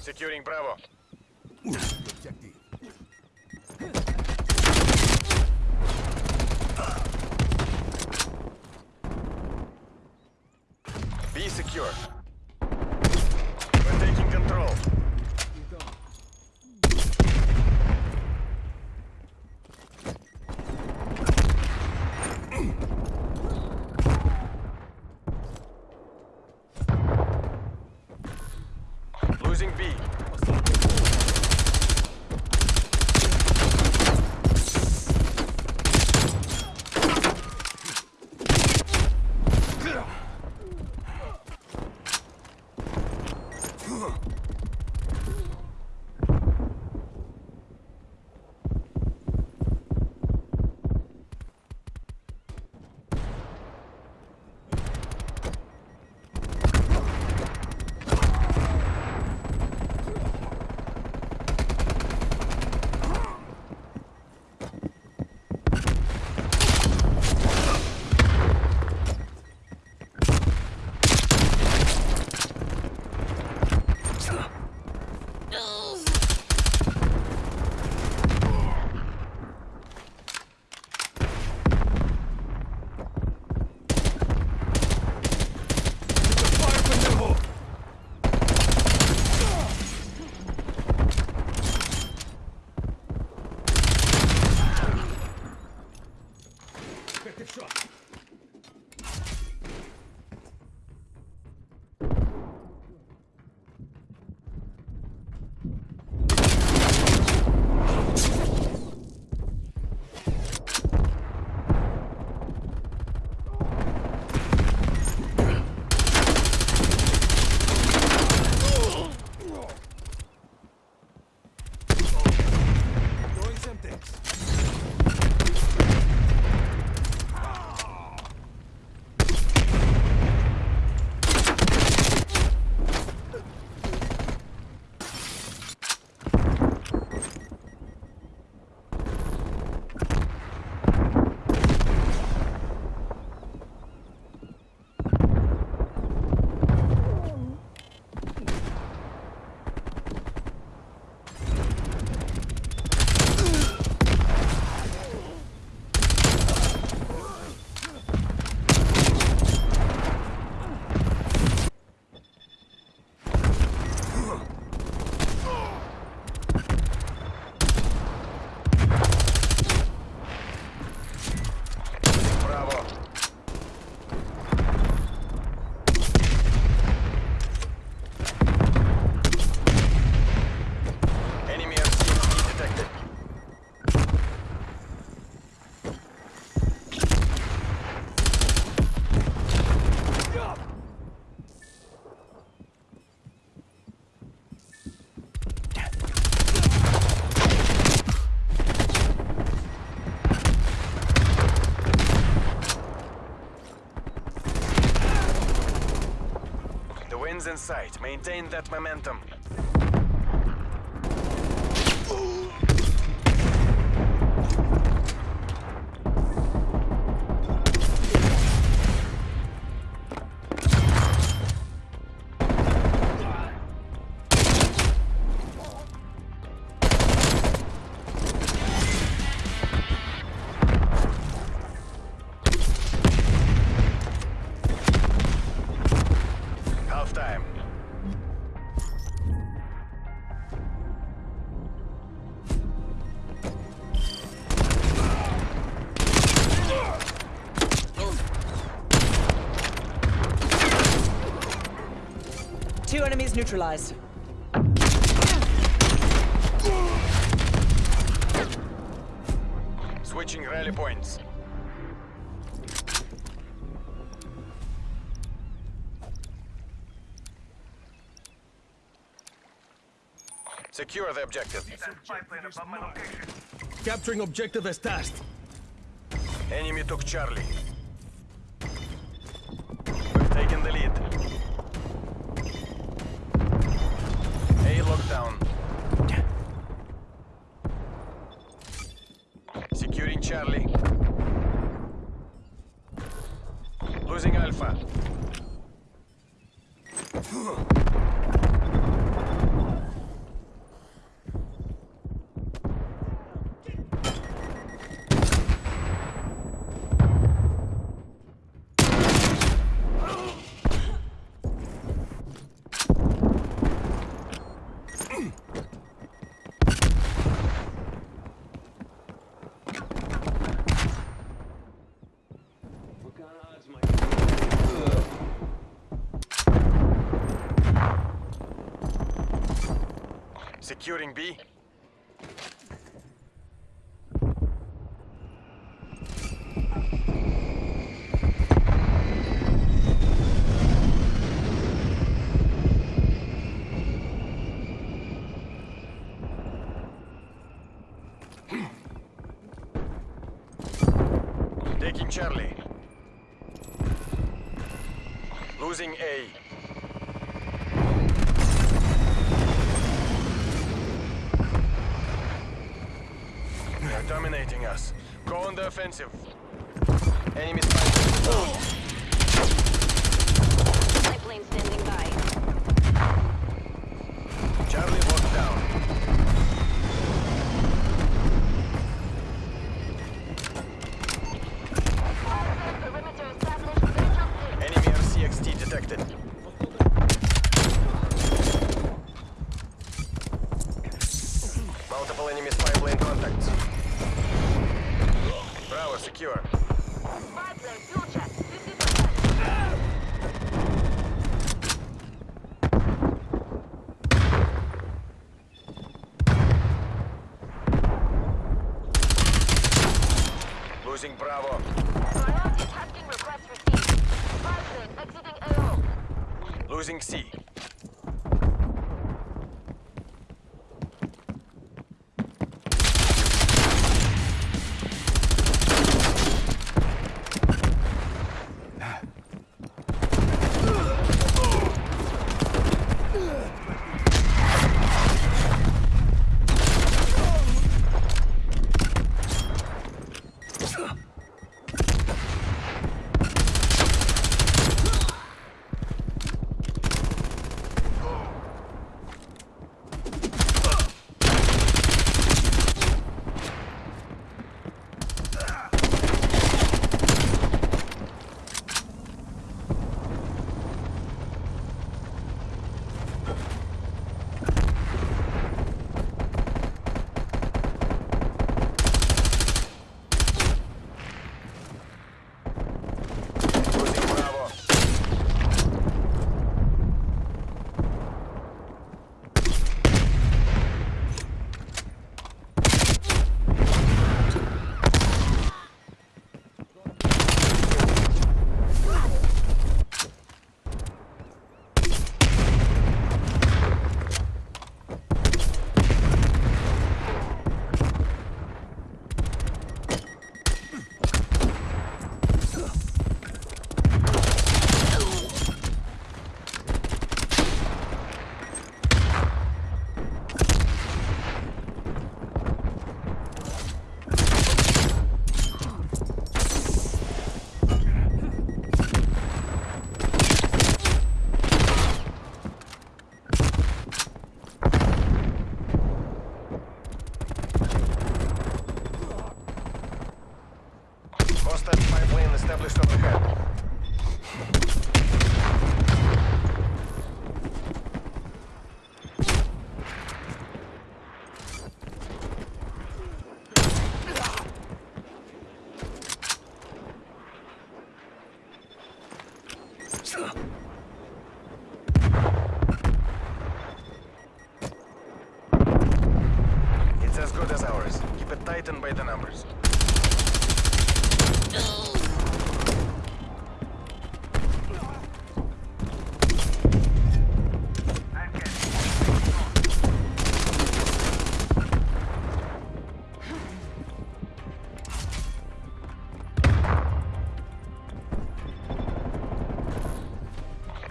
Securing Bravo. Be secure. We're taking control. Losing B. Effective shot. Throwing Semtex. Bravo. Enemy RCXD detected. The wind's sight. Maintain that momentum. Two enemies neutralized. Switching rally points. Secure the objective. Capturing objective as tasked. Enemy took Charlie. Securing Charlie. Losing Alpha. Securing B. Taking Charlie. Losing A. dominating us. Go on the offensive. Enemy spy down. Pipeline standing by. Charlie locked down. Perimeter established. Visual clear. Enemy RCXD detected. Multiple enemy spy plane contacts. Bravo, secure. Pipeline fuel check. 50%. Losing Bravo. Priority tasking request received. Pipeline exiting AO. Losing C. numbers.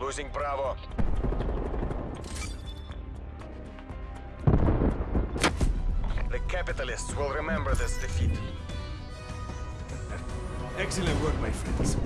Losing Bravo. Capitalists will remember this defeat. Excellent work, my friends.